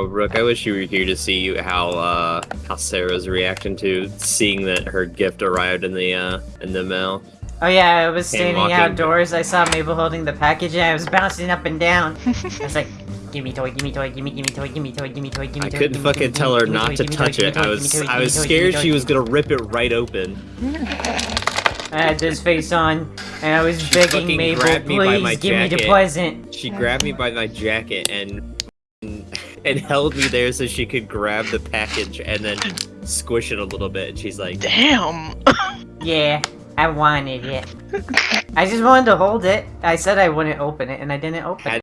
Oh, Rook, I wish you were here to see how uh how Sarah's reaction to seeing that her gift arrived in the uh in the mail. Oh yeah, I was standing outdoors, I saw Mabel holding the package and I was bouncing up and down. I was like, gimme toy, gimme toy, gimme, gimme toy, gimme toy, gimme toy, gimme I toy. couldn't fucking tell her not to touch it. I was I was scared she was gonna rip it right open. I had this face on, and I was begging Mabel, grabbed me by my please give me the present. She grabbed me by my jacket and and held me there so she could grab the package and then squish it a little bit. And she's like, Damn. Yeah, I wanted it. I just wanted to hold it. I said I wouldn't open it, and I didn't open it. Had